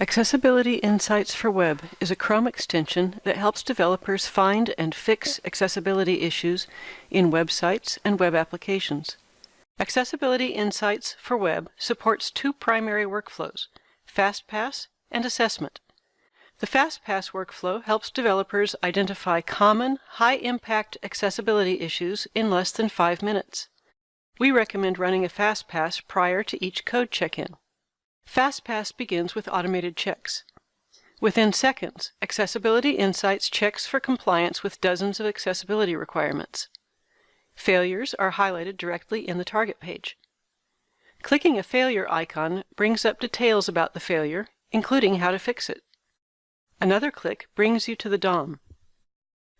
Accessibility Insights for Web is a Chrome extension that helps developers find and fix accessibility issues in websites and web applications. Accessibility Insights for Web supports two primary workflows, FastPass and Assessment. The FastPass workflow helps developers identify common, high-impact accessibility issues in less than five minutes. We recommend running a FastPass prior to each code check-in. FastPass begins with automated checks. Within seconds, Accessibility Insights checks for compliance with dozens of accessibility requirements. Failures are highlighted directly in the target page. Clicking a failure icon brings up details about the failure, including how to fix it. Another click brings you to the DOM.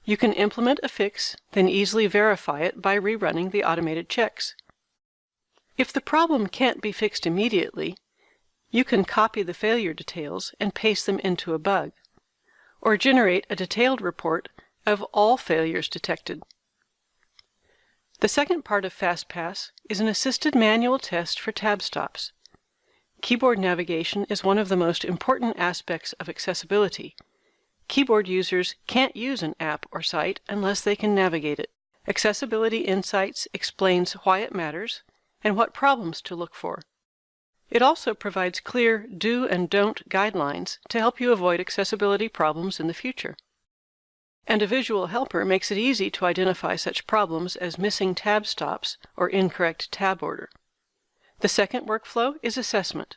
You can implement a fix, then easily verify it by rerunning the automated checks. If the problem can't be fixed immediately, you can copy the failure details and paste them into a bug, or generate a detailed report of all failures detected. The second part of FastPass is an assisted manual test for tab stops. Keyboard navigation is one of the most important aspects of accessibility. Keyboard users can't use an app or site unless they can navigate it. Accessibility Insights explains why it matters and what problems to look for. It also provides clear do and don't guidelines to help you avoid accessibility problems in the future. And a visual helper makes it easy to identify such problems as missing tab stops or incorrect tab order. The second workflow is assessment.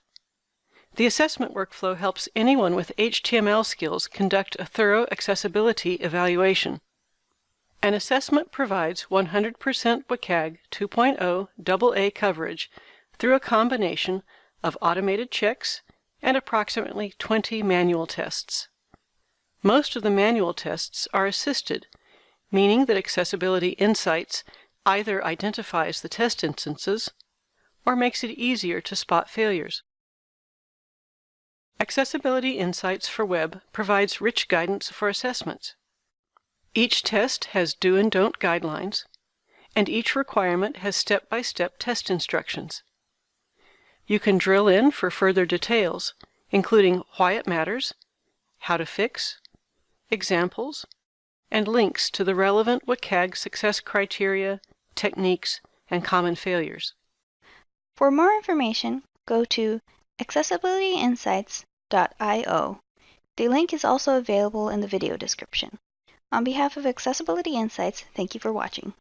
The assessment workflow helps anyone with HTML skills conduct a thorough accessibility evaluation. An assessment provides 100% WCAG 2.0 AA coverage through a combination of automated checks and approximately 20 manual tests. Most of the manual tests are assisted, meaning that Accessibility Insights either identifies the test instances or makes it easier to spot failures. Accessibility Insights for Web provides rich guidance for assessments. Each test has do and don't guidelines, and each requirement has step-by-step -step test instructions. You can drill in for further details, including why it matters, how to fix, examples, and links to the relevant WCAG success criteria, techniques, and common failures. For more information, go to accessibilityinsights.io. The link is also available in the video description. On behalf of Accessibility Insights, thank you for watching.